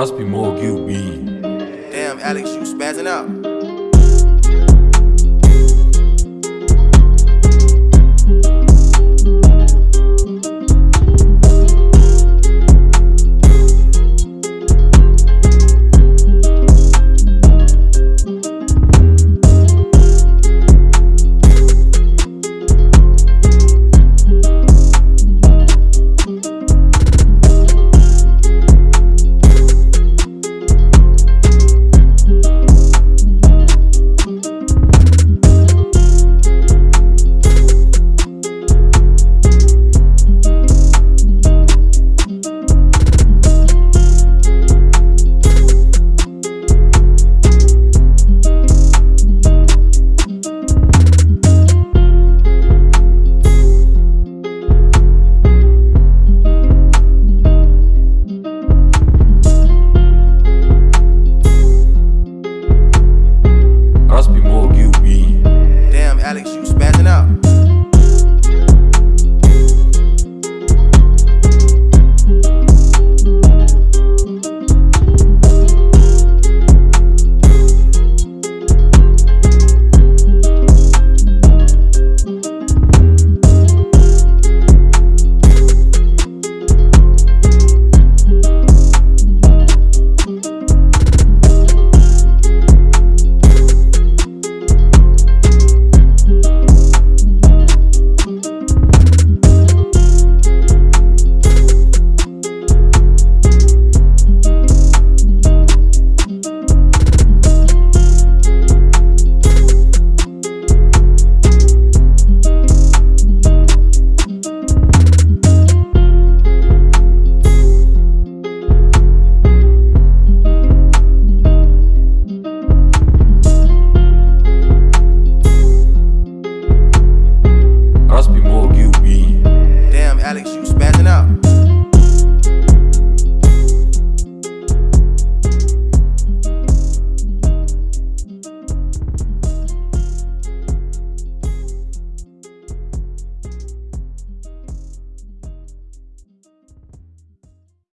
Must be more QB. Damn, Alex, you spazzing out.